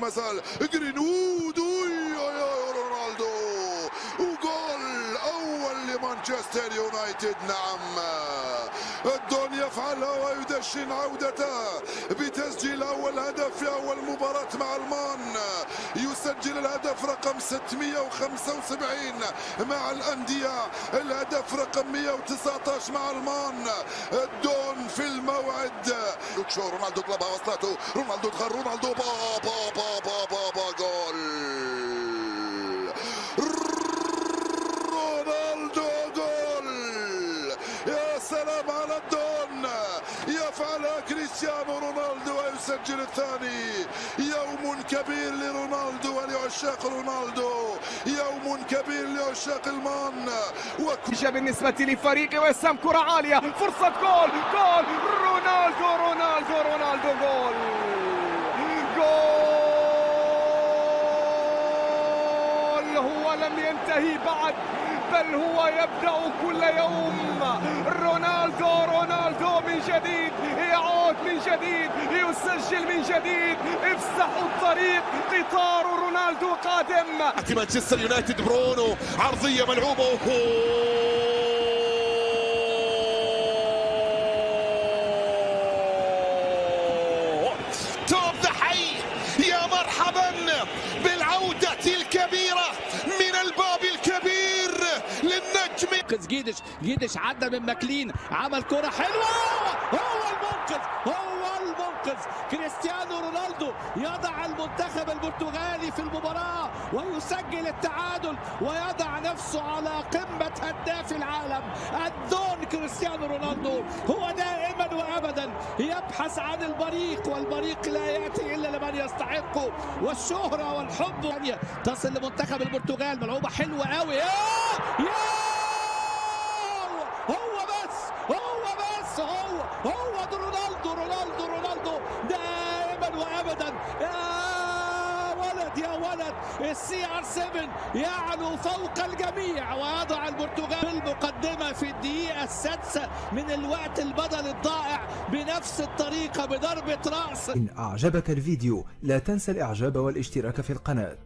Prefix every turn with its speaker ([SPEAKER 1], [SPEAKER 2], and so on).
[SPEAKER 1] مازال جرينوود يا رونالدو وجول اول لمانشستر يونايتد نعم. الدون يفعلها ويدشن عودته بتسجيل أول هدف في أول مباراة مع المان. يسجل الهدف رقم 675 مع الأندية. الهدف رقم 119 مع المان. الدون في الموعد. رونالدو طلبها وصلته رونالدو دخل رونالدو با با با با با, با جول رونالدو جول يا سلام على الدون. يفعلها كريستيانو رونالدو ويسجل الثاني. يوم كبير لرونالدو ولعشاق رونالدو. يوم كبير لعشاق المان.
[SPEAKER 2] وكل بالنسبة لفريق وسام كرة عالية. فرصة جول جول. رونالدو رونالدو رونالدو جول. جول. هو لم ينتهي بعد. بل هو يبدأ كل يوم. رونالدو رونالدو من جديد يعود من جديد يسجل من جديد. افسحوا الطريق قطار رونالدو قادم.
[SPEAKER 1] مانشستر يونايتد برونو عرضية ملعوبة للنجم
[SPEAKER 3] منقذ جيدش. جيدش عدى من ماكلين. عمل كرة حلوة. هو المنقذ. هو المنقذ. كريستيانو رونالدو يضع المنتخب البرتغالي في المباراة ويسجل التعادل ويضع نفسه على قمة هداف العالم. الدون كريستيانو رونالدو هو دائما وابدا يبحث عن البريق والبريق لا يأتي إلا لمن يستحقه والشهرة والحب تصل لمنتخب البرتغال. ملعوبة حلوة قوي يا يا! هو بس هو بس هو هو ده رونالدو رونالدو رونالدو. دائما وابدا. يا ولد يا ولد. ال CR7 يعلو فوق الجميع. ويضع البرتغال المقدمة في الدقيقة السادسة من الوقت البدل الضائع بنفس الطريقة بضربة رأس.
[SPEAKER 4] إن أعجبك الفيديو لا تنسى الإعجاب والاشتراك في القناة.